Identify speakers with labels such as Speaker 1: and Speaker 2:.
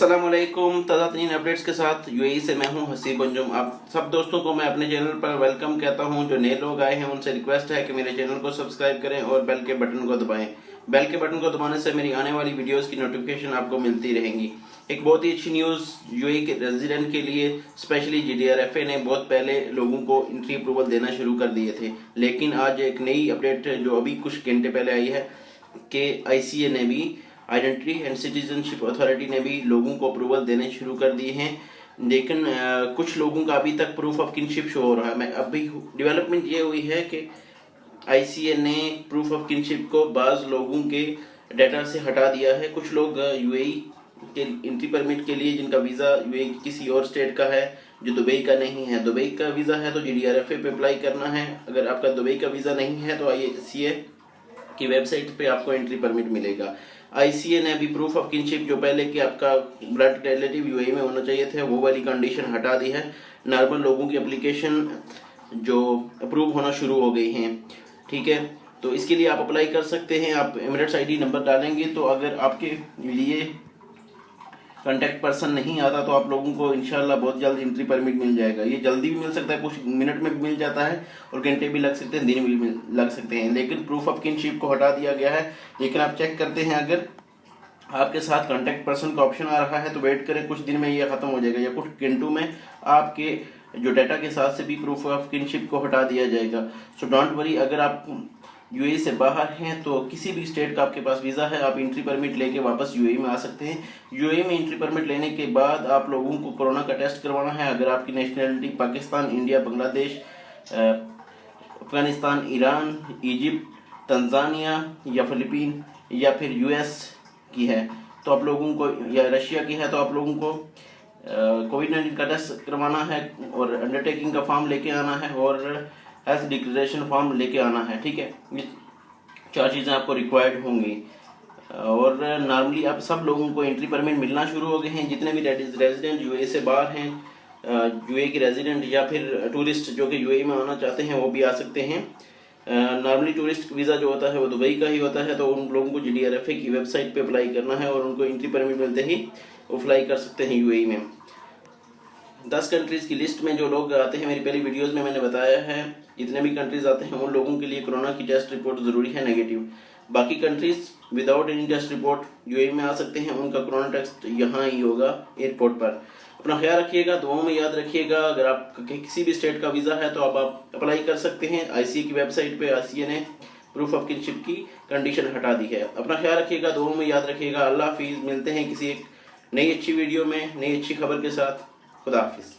Speaker 1: السلام علیکم، تازہ ترین اپڈیٹس کے ساتھ یو اے سے میں ہوں حسیب انجم آپ سب دوستوں کو میں اپنے چینل پر ویلکم کہتا ہوں، جو نئے لوگ آئے ہیں، ان سے ریکویسٹ ہے کہ میرے چینل کو سبسکرائب کریں اور بیل کے بٹن کو دبائیں۔ بیل کے بٹن کو دبانے سے میری آنے والی ویڈیوز کی نوٹیفیکیشن آپ کو ملتی رہیں گی۔ ایک بہت ہی اچھی نیوز یو اے کے ریزیڈنٹ کے لیے specially G D R F A نے بہت پہلے لوگوں کو انٹری اپروول دینا شروع کر دیے تھے۔ لیکن آج ایک نئی اپڈیٹ جو ابھی کچھ گھنٹے پہلے آئی ہے کہ آئی سی اے نے بھی آئیڈنٹی اینڈ سٹیزنشپ اتھارٹی نے بھی لوگوں کو اپروول دینے شروع کر دیے ہیں۔ لیکن کچھ لوگوں کا ابھی تک پروف آف کنشپ شو ہو رہا ہے۔ میں ابھی ڈیولپمنٹ یہ ہوئی ہے کہ آئی سی اے نے پروف آف کنشپ کو بعض لوگوں کے ڈیٹا سے ہٹا دیا ہے۔ کچھ لوگ یو اے ای کے انٹری پرمٹ کے لیے، جن کا ویزا یو اے کسی اور اسٹیٹ کا ہے، جو دبئی کا نہیں ہے۔ دبئی کا ویزا ہے تو G D R F A پہ اپلائی کرنا ہے۔ اگر آپ کا دبئی کا ویزا نہیں ہے تو آئی سی اے کی ویب سائٹ پہ آپ کو انٹری پرمٹ ملے گا۔ آئی سی اے نے ابھی پروف آف کنشپ جو پہلے کہ آپ کا بلڈ ریلیٹیو یو اے میں ہونا چاہیے تھے وہ والی کنڈیشن ہٹا دی ہے۔ نارمل لوگوں کی اپلیکیشن جو اپروو ہونا شروع ہو گئی ہیں، ٹھیک ہے؟ تو اس کے لیے آپ اپلائی کر سکتے ہیں، آپ ایمریٹس آئی ڈی نمبر ڈالیں گے۔ تو اگر آپ کے لیے کنٹیکٹ پرسن نہیں آتا تو آپ لوگوں کو انشاءاللہ بہت جلد انٹری پرمٹ مل جائے گا۔ یہ جلدی بھی مل سکتا ہے، کچھ منٹ میں بھی مل جاتا ہے اور گھنٹے بھی لگ سکتے ہیں، دن بھی لگ سکتے ہیں۔ لیکن پروف آف کنشپ کو ہٹا دیا گیا ہے۔ لیکن آپ چیک کرتے ہیں، اگر آپ کے ساتھ کنٹیکٹ پرسن کا آپشن آ رہا ہے تو ویٹ کریں، کچھ دن میں یہ ختم ہو جائے گا یا کچھ گھنٹوں میں آپ کے جو ڈیٹا کے ساتھ سے بھی پروف آف کنشپ کو ہٹا دیا جائے گا۔ سو ڈونٹ وری اگر آپ یو اے سے باہر ہیں تو کسی بھی اسٹیٹ کا آپ کے پاس ویزا ہے، آپ انٹری پرمٹ لے کے واپس یو اے میں آ سکتے ہیں۔ یو اے میں انٹری پرمٹ لینے کے بعد آپ لوگوں کو کرونا کا ٹیسٹ کروانا ہے۔ اگر آپ کی نیشنلٹی پاکستان، انڈیا، بنگلہ دیش افغانستان، ایران ایجپٹ تنزانیہ یا فلپین یا پھر یو ایس کی ہے، تو آپ لوگوں کو، یا رشیا کی ہے، تو آپ لوگوں کو کووڈ نائنٹین کا ٹیسٹ کروانا ہے اور انڈرٹیکنگ کا فارم لے کے آنا ہے اور ہیلتھ ڈکلریشن فارم لے کے آنا ہے، ٹھیک ہے؟ چار چیزیں آپ کو ریکوائرڈ ہوں گی۔ اور نارملی اب سب لوگوں کو انٹری پرمٹ ملنا شروع ہو گئے ہیں، جتنے بھی ریزیڈنٹ یو اے سے باہر ہیں یو اے کے ریزیڈنٹ یا پھر ٹورسٹ جو کہ یو اے میں آنا چاہتے ہیں، وہ بھی آ سکتے ہیں۔ نارملی ٹورسٹ ویزا جو ہوتا ہے، وہ دبئی کا ہی ہوتا ہے، تو ان لوگوں کو G D R F A کی ویب سائٹ پہ اپلائی کرنا ہے اور ان کو انٹری پرمٹ ملتے ہی وہ اپلائی کر سکتے ہیں یو اے میں۔ دس کنٹریز کی لسٹ میں جو لوگ آتے ہیں، میری پہلی ویڈیوز میں میں نے بتایا ہے، جتنے بھی کنٹریز آتے ہیں، ان لوگوں کے لیے کرونا کی ٹیسٹ رپورٹ ضروری ہے نیگیٹو باقی countries without any test report U A میں آ سکتے ہیں، ان کا کرونا ٹیسٹ یہاں ہی ہوگا ایئرپورٹ پر. اپنا خیال رکھیے گا، دعاؤں میں یاد رکھیے گا، اگر آپ کسی بھی اسٹیٹ کا ویزا ہے تو آپ آپ اپلائی کر سکتے ہیں۔ آئی سی کی ویب سائٹ پہ آئی سی اے نے پروف آف کنشپ کی کنڈیشن ہٹا دی ہے۔ اپنا خیال رکھیے گا، دعاؤں میں یاد رکھیے گا۔ اللہ حافظ، ملتے ہیں کسی ایک نئی اچھی ویڈیو میں، نئی اچھی خبر کے ساتھ۔ خدا حافظ